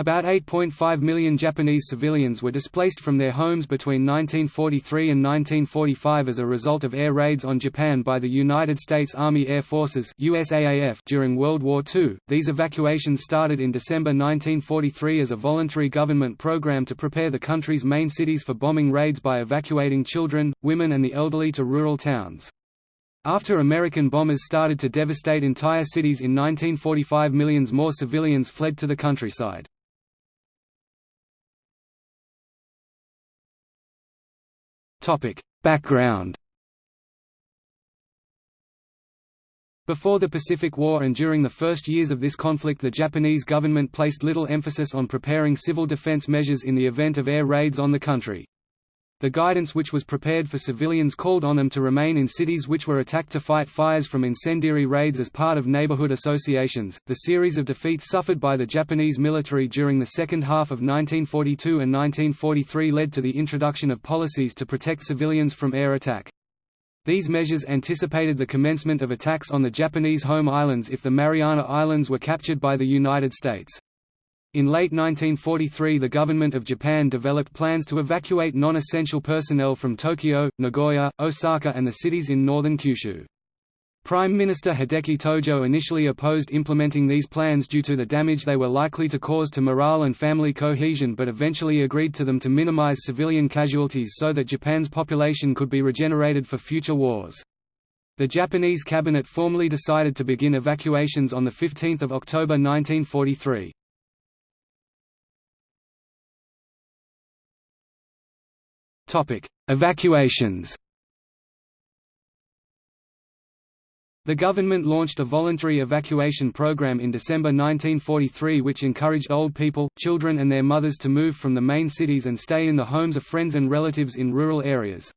About 8.5 million Japanese civilians were displaced from their homes between 1943 and 1945 as a result of air raids on Japan by the United States Army Air Forces USAAF during World War II. These evacuations started in December 1943 as a voluntary government program to prepare the country's main cities for bombing raids by evacuating children, women and the elderly to rural towns. After American bombers started to devastate entire cities in 1945 millions more civilians fled to the countryside. Background Before the Pacific War and during the first years of this conflict the Japanese government placed little emphasis on preparing civil defense measures in the event of air raids on the country. The guidance which was prepared for civilians called on them to remain in cities which were attacked to fight fires from incendiary raids as part of neighborhood associations. The series of defeats suffered by the Japanese military during the second half of 1942 and 1943 led to the introduction of policies to protect civilians from air attack. These measures anticipated the commencement of attacks on the Japanese home islands if the Mariana Islands were captured by the United States. In late 1943 the government of Japan developed plans to evacuate non-essential personnel from Tokyo, Nagoya, Osaka and the cities in northern Kyushu. Prime Minister Hideki Tojo initially opposed implementing these plans due to the damage they were likely to cause to morale and family cohesion but eventually agreed to them to minimize civilian casualties so that Japan's population could be regenerated for future wars. The Japanese cabinet formally decided to begin evacuations on 15 October 1943. Evacuations The government launched a voluntary evacuation program in December 1943 which encouraged old people, children and their mothers to move from the main cities and stay in the homes of friends and relatives in rural areas.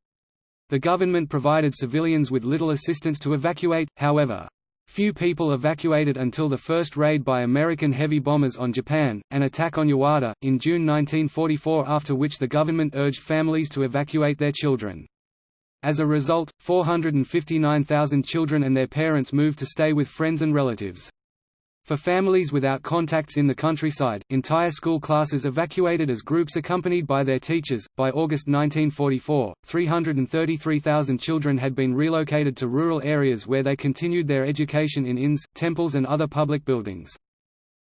The government provided civilians with little assistance to evacuate, however. Few people evacuated until the first raid by American heavy bombers on Japan, an attack on Yawata, in June 1944 after which the government urged families to evacuate their children. As a result, 459,000 children and their parents moved to stay with friends and relatives. For families without contacts in the countryside, entire school classes evacuated as groups accompanied by their teachers. By August 1944, 333,000 children had been relocated to rural areas where they continued their education in inns, temples, and other public buildings.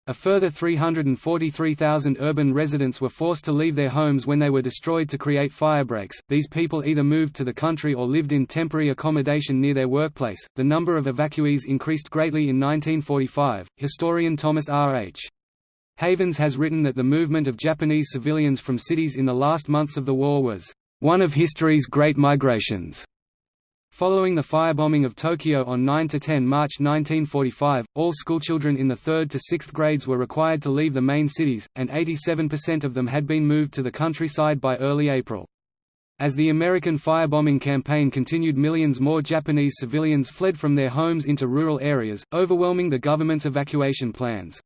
A further 343,000 urban residents were forced to leave their homes when they were destroyed to create firebreaks. These people either moved to the country or lived in temporary accommodation near their workplace. The number of evacuees increased greatly in 1945. Historian Thomas R. H. Havens has written that the movement of Japanese civilians from cities in the last months of the war was one of history's great migrations. Following the firebombing of Tokyo on 9–10 March 1945, all schoolchildren in the 3rd to 6th grades were required to leave the main cities, and 87% of them had been moved to the countryside by early April. As the American firebombing campaign continued millions more Japanese civilians fled from their homes into rural areas, overwhelming the government's evacuation plans.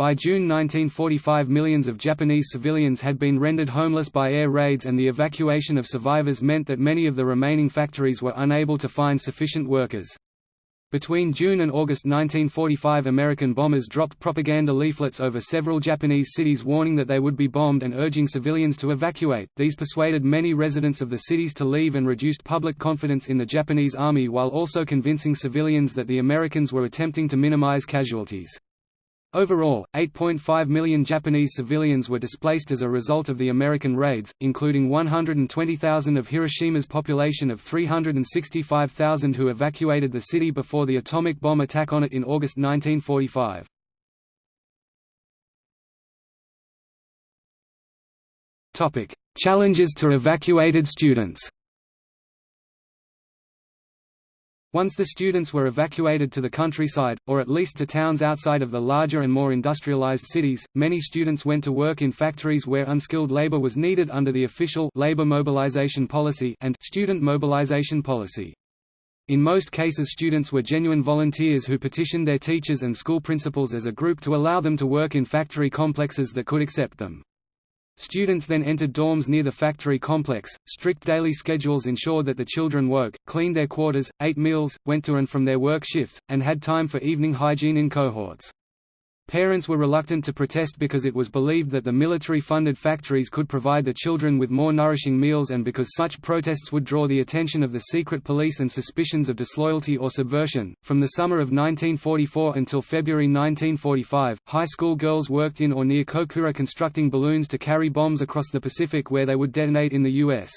By June 1945 millions of Japanese civilians had been rendered homeless by air raids and the evacuation of survivors meant that many of the remaining factories were unable to find sufficient workers. Between June and August 1945 American bombers dropped propaganda leaflets over several Japanese cities warning that they would be bombed and urging civilians to evacuate. These persuaded many residents of the cities to leave and reduced public confidence in the Japanese army while also convincing civilians that the Americans were attempting to minimize casualties. Overall, 8.5 million Japanese civilians were displaced as a result of the American raids, including 120,000 of Hiroshima's population of 365,000 who evacuated the city before the atomic bomb attack on it in August 1945. Challenges to evacuated students Once the students were evacuated to the countryside, or at least to towns outside of the larger and more industrialized cities, many students went to work in factories where unskilled labor was needed under the official labor mobilization policy and student mobilization policy. In most cases students were genuine volunteers who petitioned their teachers and school principals as a group to allow them to work in factory complexes that could accept them. Students then entered dorms near the factory complex. Strict daily schedules ensured that the children woke, cleaned their quarters, ate meals, went to and from their work shifts, and had time for evening hygiene in cohorts. Parents were reluctant to protest because it was believed that the military-funded factories could provide the children with more nourishing meals and because such protests would draw the attention of the secret police and suspicions of disloyalty or subversion. From the summer of 1944 until February 1945, high school girls worked in or near Kokura constructing balloons to carry bombs across the Pacific where they would detonate in the U.S.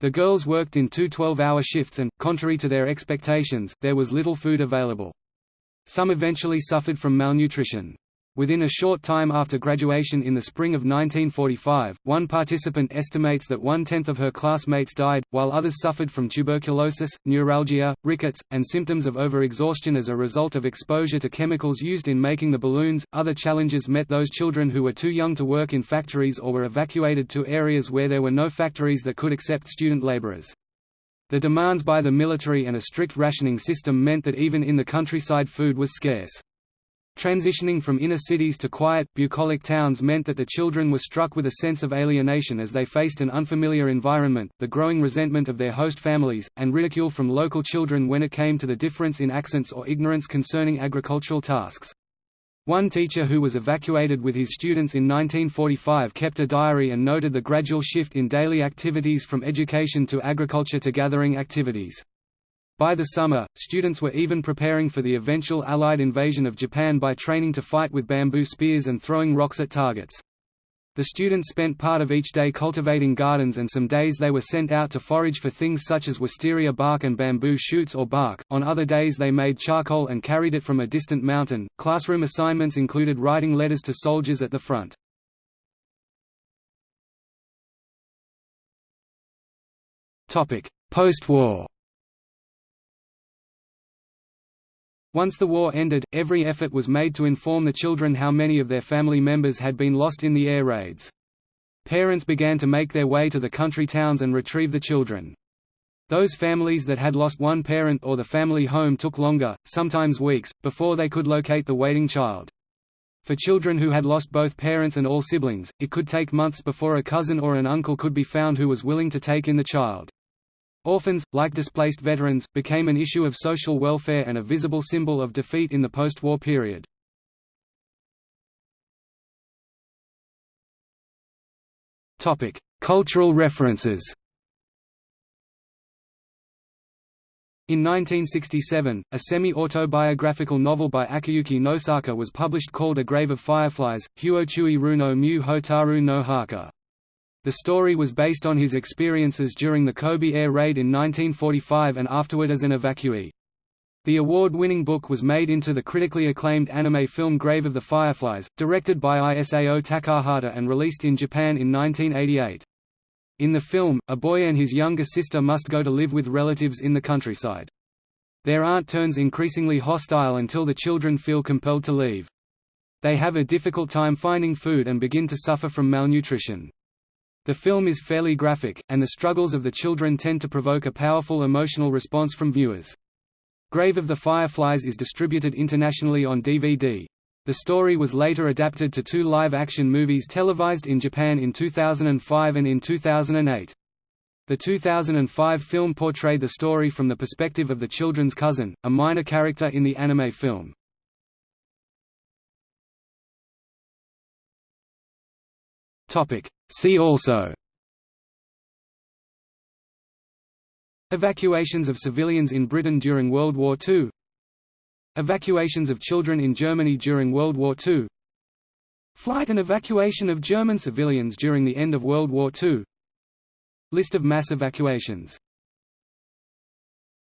The girls worked in two 12-hour shifts and, contrary to their expectations, there was little food available. Some eventually suffered from malnutrition. Within a short time after graduation in the spring of 1945, one participant estimates that one-tenth of her classmates died, while others suffered from tuberculosis, neuralgia, rickets, and symptoms of overexhaustion as a result of exposure to chemicals used in making the balloons. Other challenges met those children who were too young to work in factories or were evacuated to areas where there were no factories that could accept student laborers. The demands by the military and a strict rationing system meant that even in the countryside food was scarce. Transitioning from inner cities to quiet, bucolic towns meant that the children were struck with a sense of alienation as they faced an unfamiliar environment, the growing resentment of their host families, and ridicule from local children when it came to the difference in accents or ignorance concerning agricultural tasks. One teacher who was evacuated with his students in 1945 kept a diary and noted the gradual shift in daily activities from education to agriculture to gathering activities. By the summer, students were even preparing for the eventual Allied invasion of Japan by training to fight with bamboo spears and throwing rocks at targets. The students spent part of each day cultivating gardens and some days they were sent out to forage for things such as wisteria bark and bamboo shoots or bark. On other days they made charcoal and carried it from a distant mountain. Classroom assignments included writing letters to soldiers at the front. Post-war Once the war ended, every effort was made to inform the children how many of their family members had been lost in the air raids. Parents began to make their way to the country towns and retrieve the children. Those families that had lost one parent or the family home took longer, sometimes weeks, before they could locate the waiting child. For children who had lost both parents and all siblings, it could take months before a cousin or an uncle could be found who was willing to take in the child. Orphans, like displaced veterans, became an issue of social welfare and a visible symbol of defeat in the post-war period. Cultural references In 1967, a semi-autobiographical novel by Akiyuki Nosaka was published called A Grave of Fireflies, Huochui Ru no Mu Hotaru no Haka. The story was based on his experiences during the Kobe air raid in 1945 and afterward as an evacuee. The award-winning book was made into the critically acclaimed anime film Grave of the Fireflies, directed by Isao Takahata and released in Japan in 1988. In the film, a boy and his younger sister must go to live with relatives in the countryside. Their aunt turns increasingly hostile until the children feel compelled to leave. They have a difficult time finding food and begin to suffer from malnutrition. The film is fairly graphic, and the struggles of the children tend to provoke a powerful emotional response from viewers. Grave of the Fireflies is distributed internationally on DVD. The story was later adapted to two live-action movies televised in Japan in 2005 and in 2008. The 2005 film portrayed the story from the perspective of the children's cousin, a minor character in the anime film. See also. Evacuations of civilians in Britain during World War II Evacuations of children in Germany during World War II Flight and evacuation of German civilians during the end of World War II List of mass evacuations